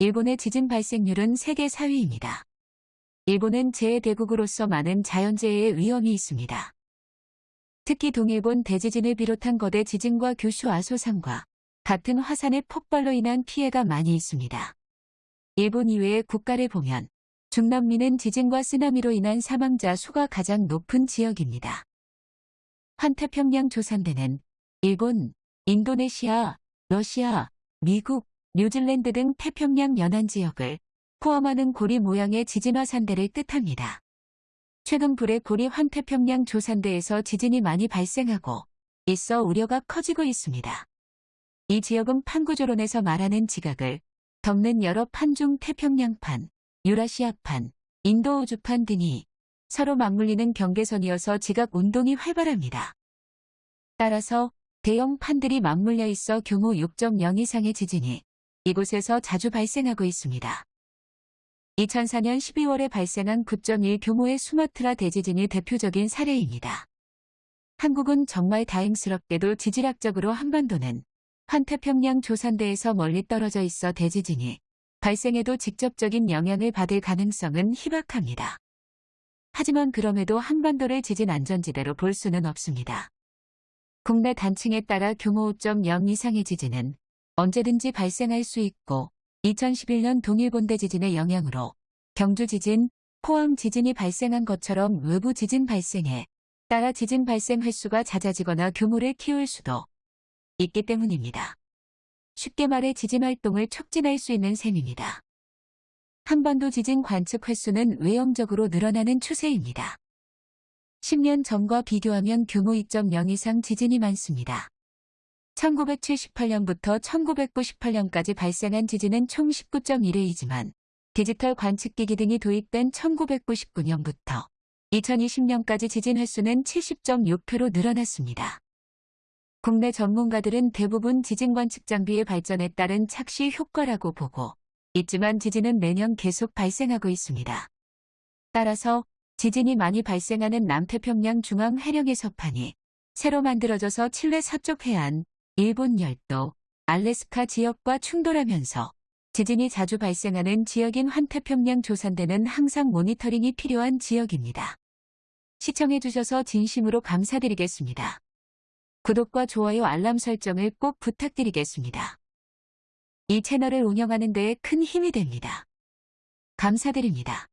일본의 지진 발생률은 세계 4위입니다. 일본은 재해 대국으로서 많은 자연재해의 위험이 있습니다. 특히 동일본 대지진을 비롯한 거대 지진과 규슈 아소산과 같은 화산의 폭발로 인한 피해가 많이 있습니다. 일본 이외의 국가를 보면 중남미는 지진과 쓰나미로 인한 사망자 수가 가장 높은 지역입니다. 환태평양 조산대는 일본, 인도네시아, 러시아, 미국, 뉴질랜드 등 태평양 연안 지역을 포함하는 고리 모양의 지진화 산대를 뜻합니다. 최근 불의 고리 환태평양 조산대에서 지진이 많이 발생하고 있어 우려가 커지고 있습니다. 이 지역은 판구조론에서 말하는 지각을 덮는 여러 판중 태평양판, 유라시아판, 인도우주판 등이 서로 맞물리는 경계선이어서 지각 운동이 활발합니다. 따라서 대형 판들이 맞물려 있어 규모 6.0 이상의 지진이 이곳에서 자주 발생하고 있습니다. 2004년 12월에 발생한 9.1 규모의 수마트라 대지진이 대표적인 사례입니다. 한국은 정말 다행스럽게도 지질학적으로 한반도는 환태평양 조산대에서 멀리 떨어져 있어 대지진이 발생해도 직접적인 영향을 받을 가능성은 희박합니다. 하지만 그럼에도 한반도를 지진 안전지대로 볼 수는 없습니다. 국내 단층에 따라 규모 5.0 이상의 지진은 언제든지 발생할 수 있고 2011년 동일본 대 지진의 영향으로 경주 지진, 포항 지진이 발생한 것처럼 외부 지진 발생에 따라 지진 발생 횟수가 잦아지거나 규모를 키울 수도 있기 때문입니다. 쉽게 말해 지진 활동을 촉진할 수 있는 셈입니다. 한반도 지진 관측 횟수는 외형적으로 늘어나는 추세입니다. 10년 전과 비교하면 규모 2.0 이상 지진이 많습니다. 1978년부터 1998년까지 발생한 지진은 총 19.1회이지만 디지털 관측기기 등이 도입된 1999년부터 2020년까지 지진 횟수는 70.6회로 늘어났습니다. 국내 전문가들은 대부분 지진 관측 장비의 발전에 따른 착시 효과라고 보고 있지만 지진은 매년 계속 발생하고 있습니다. 따라서 지진이 많이 발생하는 남태평양 중앙 해령의 서판이 새로 만들어져서 칠레 서쪽 해안, 일본 열도, 알래스카 지역과 충돌하면서 지진이 자주 발생하는 지역인 환태평양 조산대는 항상 모니터링이 필요한 지역입니다. 시청해주셔서 진심으로 감사드리겠습니다. 구독과 좋아요 알람 설정을 꼭 부탁드리겠습니다. 이 채널을 운영하는 데에 큰 힘이 됩니다. 감사드립니다.